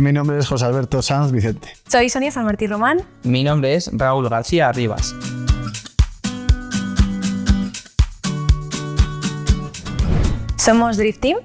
Mi nombre es José Alberto Sanz Vicente. Soy Sonia San Martín Román. Mi nombre es Raúl García Rivas. Somos Drift Team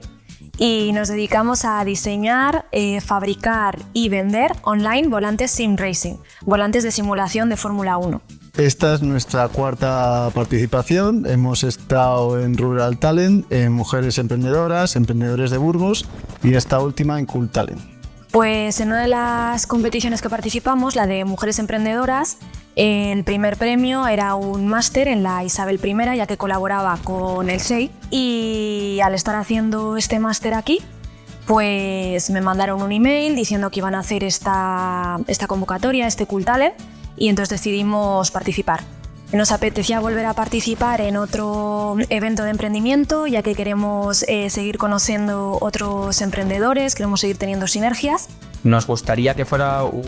y nos dedicamos a diseñar, eh, fabricar y vender online volantes sim racing, volantes de simulación de Fórmula 1. Esta es nuestra cuarta participación. Hemos estado en Rural Talent, en Mujeres Emprendedoras, Emprendedores de Burgos y esta última en Cool Talent. Pues en una de las competiciones que participamos, la de Mujeres Emprendedoras, el primer premio era un máster en la Isabel I, ya que colaboraba con el SEI. Y al estar haciendo este máster aquí, pues me mandaron un email diciendo que iban a hacer esta, esta convocatoria, este Cool Talent, y entonces decidimos participar. Nos apetecía volver a participar en otro evento de emprendimiento, ya que queremos eh, seguir conociendo otros emprendedores, queremos seguir teniendo sinergias. Nos gustaría que fuera un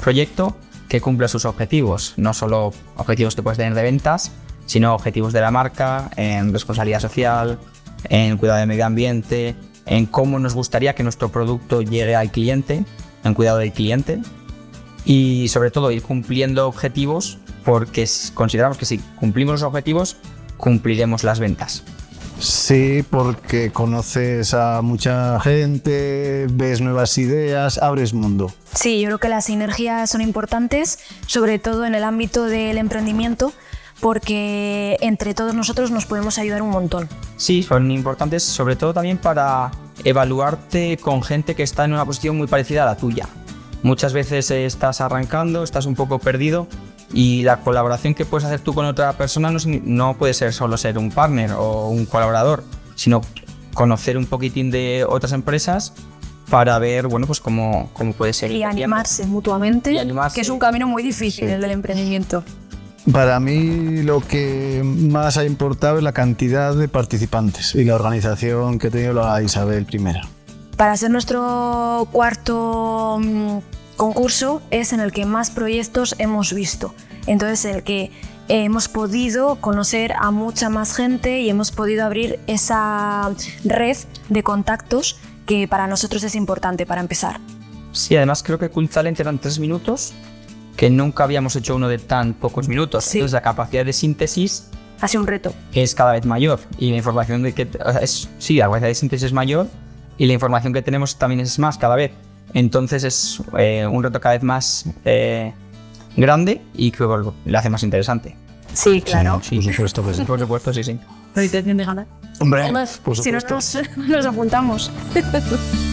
proyecto que cumpla sus objetivos, no solo objetivos que puedes tener de ventas, sino objetivos de la marca, en responsabilidad social, en cuidado del medio ambiente, en cómo nos gustaría que nuestro producto llegue al cliente, en cuidado del cliente y sobre todo ir cumpliendo objetivos porque consideramos que si cumplimos los objetivos cumpliremos las ventas. Sí, porque conoces a mucha gente, ves nuevas ideas, abres mundo. Sí, yo creo que las sinergias son importantes, sobre todo en el ámbito del emprendimiento, porque entre todos nosotros nos podemos ayudar un montón. Sí, son importantes sobre todo también para evaluarte con gente que está en una posición muy parecida a la tuya. Muchas veces estás arrancando, estás un poco perdido y la colaboración que puedes hacer tú con otra persona no, puede ser solo ser un partner o un colaborador, sino conocer un poquitín de otras empresas para ver bueno, pues cómo, cómo puede ser. Y animarse mutuamente, que es un camino muy difícil el del emprendimiento. Para mí lo que más ha importado es la cantidad de participantes y la organización que ha tenido la Isabel I. Para ser nuestro cuarto mm, concurso es en el que más proyectos hemos visto. Entonces, el que hemos podido conocer a mucha más gente y hemos podido abrir esa red de contactos que para nosotros es importante para empezar. Sí, además creo que Cool Talent eran tres minutos, que nunca habíamos hecho uno de tan pocos minutos. Entonces la capacidad de síntesis ha un reto. Es cada vez mayor y la información de que es, sí, la capacidad de síntesis es mayor y la información que tenemos también es más cada vez. Entonces es eh, un reto cada vez más eh, grande y que lo hace más interesante. Sí, claro. Sí, por supuesto, pues. por supuesto, sí, sí. ¿Pero intención de ganar? Hombre, por si no nos, nos apuntamos.